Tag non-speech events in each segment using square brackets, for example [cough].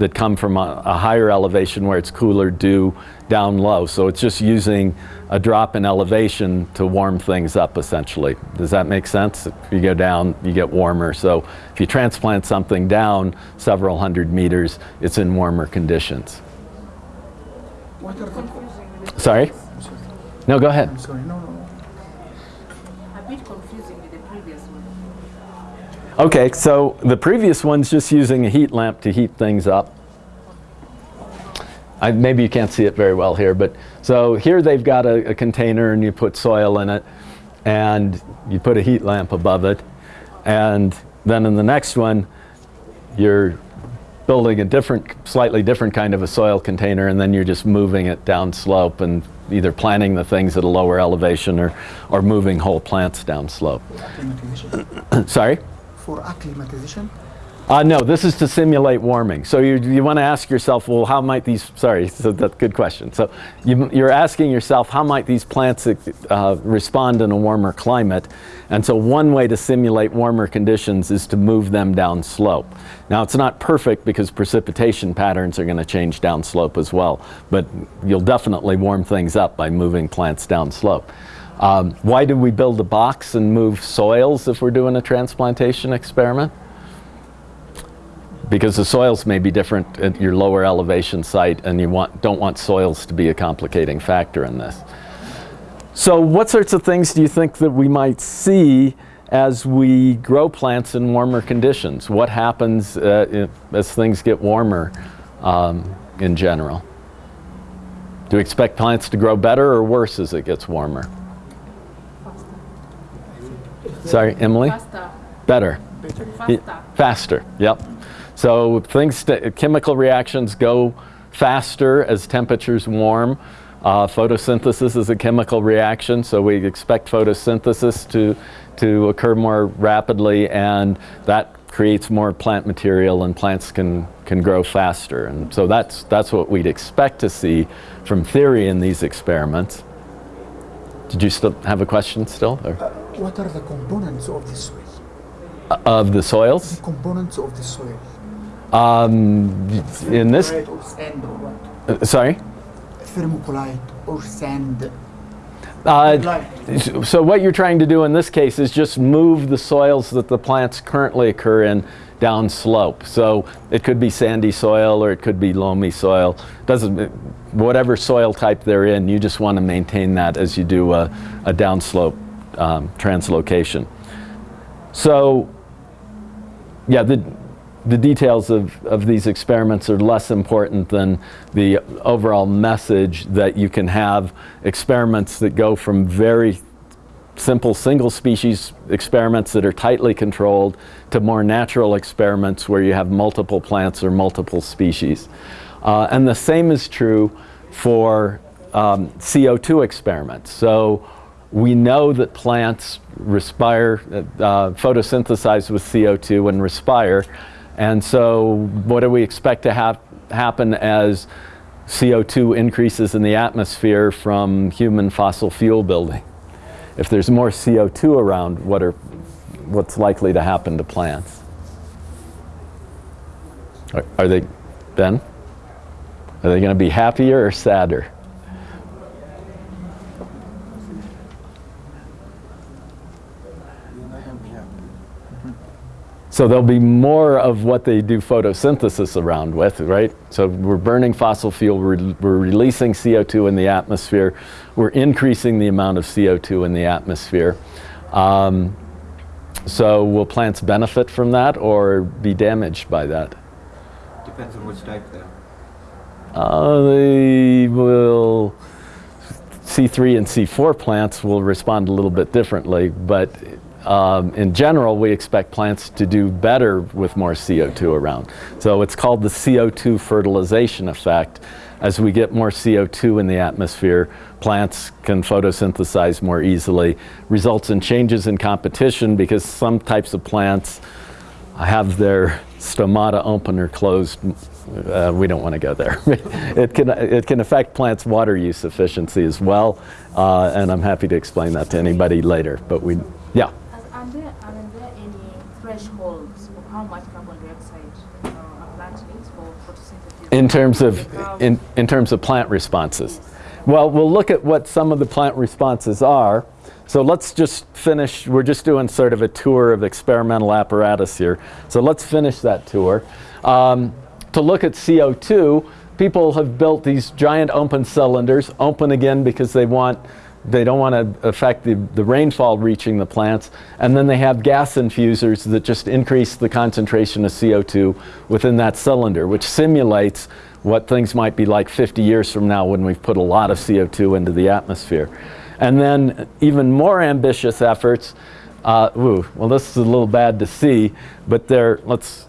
that come from a, a, higher elevation where it's cooler due down low. So it's just using a drop in elevation to warm things up essentially. Does that make sense? If you go down, you get warmer. So if you transplant something down several hundred meters, it's in warmer conditions. Sorry? No, go ahead. I'm sorry, no, no. A bit confusing with the previous one. Okay, so the previous one's just using a heat lamp to heat things up. I, maybe you can't see it very well here, but so here they've got a, a container and you put soil in it and you put a heat lamp above it. And then in the next one, you're building a different, slightly different kind of a soil container and then you're just moving it down slope and either planting the things at a lower elevation or, or moving whole plants down slope. [coughs] Sorry? For acclimatization, Uh, no, this is to simulate warming. So you, you want to ask yourself, well, how might these, sorry, [laughs] so that's a good question. So you, you're asking yourself, how might these plants uh, respond in a warmer climate? And so one way to simulate warmer conditions is to move them down slope. Now it's not perfect because precipitation patterns are going to change down slope as well, but you'll definitely warm things up by moving plants down slope. Um, why do we build a box and move soils if we're doing a transplantation experiment? because the soils may be different at your lower elevation site and you want, don't want soils to be a complicating factor in this. So what sorts of things do you think that we might see as we grow plants in warmer conditions? What happens uh, as things get warmer um, in general? Do we expect plants to grow better or worse as it gets warmer? Sorry, Emily? Faster. Better. Faster. Faster, yep. So things, chemical reactions go faster as temperatures warm. Uh, photosynthesis is a chemical reaction, so we expect photosynthesis to, to occur more rapidly and that creates more plant material and plants can, can grow faster. And so that's, that's what we'd expect to see from theory in these experiments. Did you still have a question still? Or? Uh, what are the components of the soil? Of the soils? The components of the soil. Um, in this, Thermocolite or sand or what? uh, sorry? Thermocolite or sand. Uh, so what you're trying to do in this case is just move the soils that the plants currently occur in down slope. So it could be sandy soil or it could be loamy soil. Doesn't, whatever soil type they're in, you just want to maintain that as you do a, a downslope um, translocation. So yeah, the, the details of, of these experiments are less important than the overall message that you can have experiments that go from very simple single species experiments that are tightly controlled to more natural experiments where you have multiple plants or multiple species. Uh, and the same is true for um, CO2 experiments. So we know that plants respire, uh, photosynthesize with CO2 and respire. And so what do we expect to have happen as CO2 increases in the atmosphere from human fossil fuel building? If there's more CO2 around, what are, what's likely to happen to plants? Are, are they, Ben? Are they going to be happier or sadder? So there'll be more of what they do photosynthesis around with, right? So we're burning fossil fuel, we're, we're, releasing CO2 in the atmosphere, we're increasing the amount of CO2 in the atmosphere. Um, so will plants benefit from that or be damaged by that? Depends on which type though. Uh, they will, C3 and C4 plants will respond a little bit differently, but um, in general, we expect plants to do better with more CO2 around. So it's called the CO2 fertilization effect. As we get more CO2 in the atmosphere, plants can photosynthesize more easily, results in changes in competition because some types of plants have their stomata open or closed. Uh, we don't want to go there. [laughs] it, can, it can affect plants' water use efficiency as well, uh, and I'm happy to explain that to anybody later. But we, yeah. Are there, are there any thresholds for how much carbon dioxide uh, a plant needs for photosynthesis? In terms of, in, in terms of plant responses. Well, we'll look at what some of the plant responses are. So let's just finish, we're just doing sort of a tour of experimental apparatus here. So let's finish that tour. Um, to look at CO2, people have built these giant open cylinders, open again because they want they don't want to affect the, the rainfall reaching the plants. And then they have gas infusers that just increase the concentration of CO2 within that cylinder, which simulates what things might be like 50 years from now when we've put a lot of CO2 into the atmosphere. And then even more ambitious efforts, uh, ooh, well this is a little bad to see, but there, let's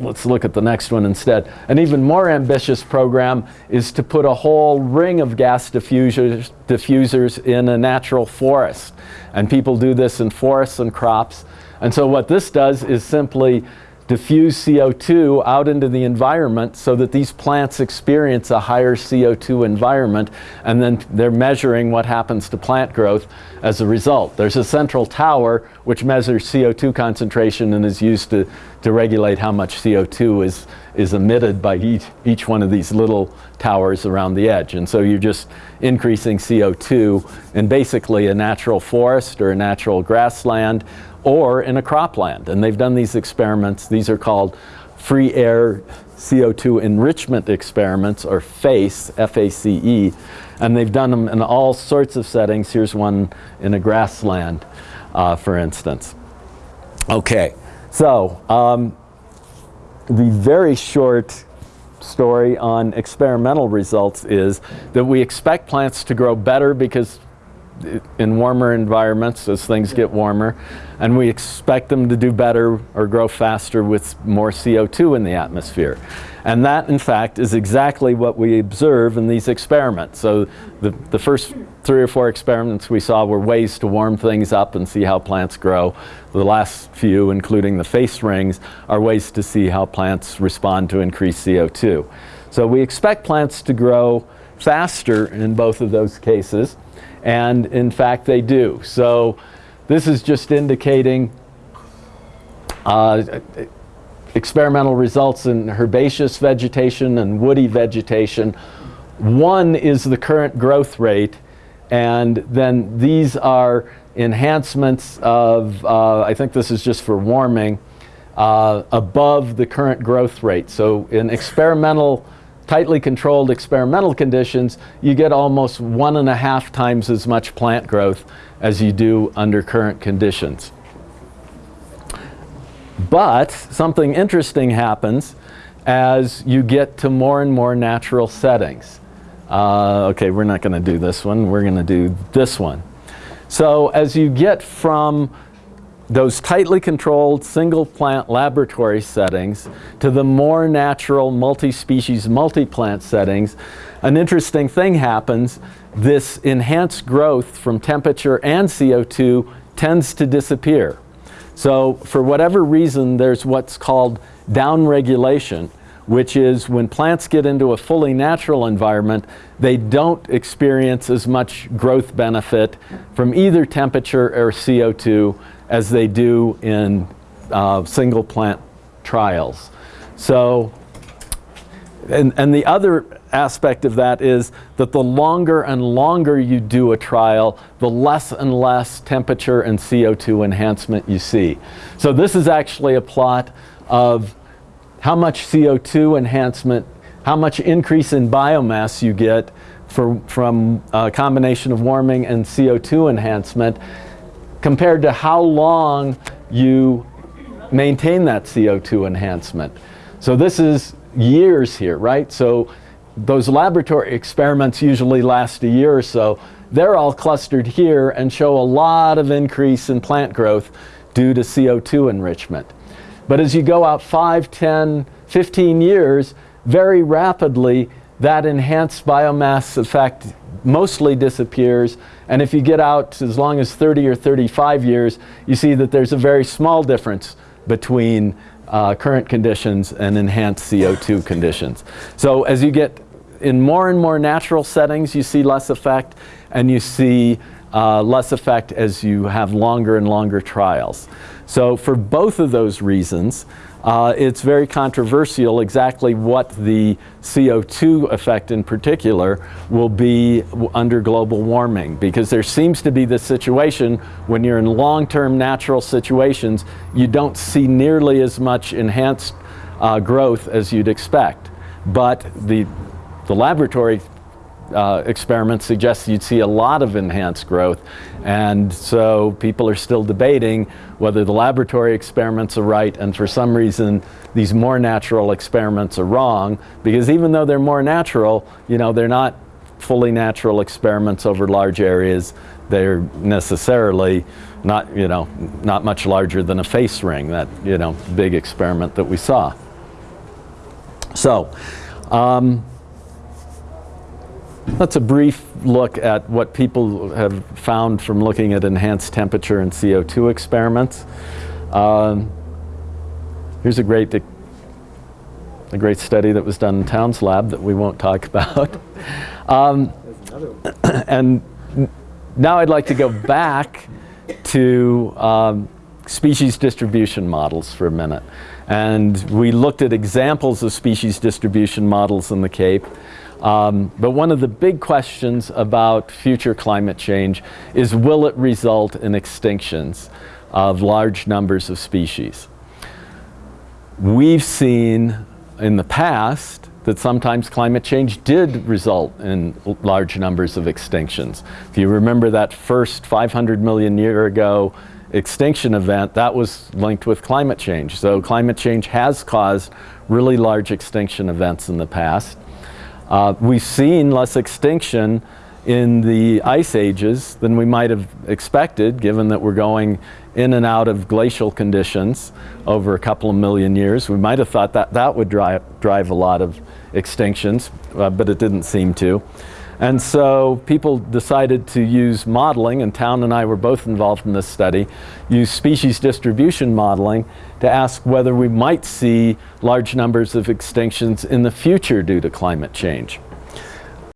let's look at the next one instead. An even more ambitious program is to put a whole ring of gas diffusers, diffusers in a natural forest. And people do this in forests and crops. And so what this does is simply diffuse CO2 out into the environment so that these plants experience a higher CO2 environment and then they're measuring what happens to plant growth as a result. There's a central tower which measures CO2 concentration and is used to, to regulate how much CO2 is, is emitted by each, each one of these little towers around the edge. And so you're just increasing CO2 in basically a natural forest or a natural grassland or in a cropland. And they've done these experiments. These are called free air CO2 enrichment experiments, or FACE, F-A-C-E. And they've done them in all sorts of settings. Here's one in a grassland, uh, for instance. Okay, so um, the very short story on experimental results is that we expect plants to grow better because in warmer environments as things get warmer and we expect them to do better or grow faster with more CO2 in the atmosphere. And that in fact is exactly what we observe in these experiments. So the, the first three or four experiments we saw were ways to warm things up and see how plants grow. The last few, including the FACE rings, are ways to see how plants respond to increased CO2. So we expect plants to grow faster in both of those cases and in fact they do. So this is just indicating uh, experimental results in herbaceous vegetation and woody vegetation. One is the current growth rate and then these are enhancements of, uh, I think this is just for warming, uh, above the current growth rate. So in experimental tightly controlled experimental conditions, you get almost one and a half times as much plant growth as you do under current conditions. But something interesting happens as you get to more and more natural settings. Uh, okay, we're not going to do this one. We're going to do this one. So as you get from those tightly controlled single plant laboratory settings to the more natural multi-species multi-plant settings, an interesting thing happens. This enhanced growth from temperature and CO2 tends to disappear. So for whatever reason, there's what's called downregulation, which is when plants get into a fully natural environment, they don't experience as much growth benefit from either temperature or CO2 as they do in uh, single plant trials. So, and, and the other aspect of that is that the longer and longer you do a trial, the less and less temperature and CO2 enhancement you see. So this is actually a plot of how much CO2 enhancement, how much increase in biomass you get for, from a combination of warming and CO2 enhancement compared to how long you maintain that CO2 enhancement. So this is years here, right? So those laboratory experiments usually last a year or so. They're all clustered here and show a lot of increase in plant growth due to CO2 enrichment. But as you go out 5, 10, 15 years, very rapidly that enhanced biomass effect mostly disappears. And if you get out as long as 30 or 35 years, you see that there's a very small difference between uh, current conditions and enhanced CO2 conditions. So as you get in more and more natural settings, you see less effect, and you see uh, less effect as you have longer and longer trials. So for both of those reasons, uh, it's very controversial exactly what the CO2 effect in particular will be under global warming because there seems to be this situation when you're in long-term natural situations, you don't see nearly as much enhanced uh, growth as you'd expect. But the, the laboratory uh, experiments suggest you'd see a lot of enhanced growth. And so people are still debating whether the laboratory experiments are right and for some reason these more natural experiments are wrong because even though they're more natural, you know, they're not fully natural experiments over large areas. They're necessarily not, you know, not much larger than a FACE ring, that, you know, big experiment that we saw. So, um, that's a brief look at what people have found from looking at enhanced temperature and CO2 experiments. Um, here's a great, a great study that was done in Towns Lab that we won't talk [laughs] about. Um, [clears throat] and now I'd like to go back to um, species distribution models for a minute. And we looked at examples of species distribution models in the Cape. Um, but one of the big questions about future climate change is will it result in extinctions of large numbers of species? We've seen in the past that sometimes climate change did result in large numbers of extinctions. If you remember that first 500 million year ago extinction event, that was linked with climate change. So climate change has caused really large extinction events in the past. Uh, we've seen less extinction in the ice ages than we might have expected, given that we're going in and out of glacial conditions over a couple of million years. We might have thought that that would drive, drive a lot of extinctions, uh, but it didn't seem to. And so people decided to use modeling, and Town and I were both involved in this study, use species distribution modeling to ask whether we might see large numbers of extinctions in the future due to climate change.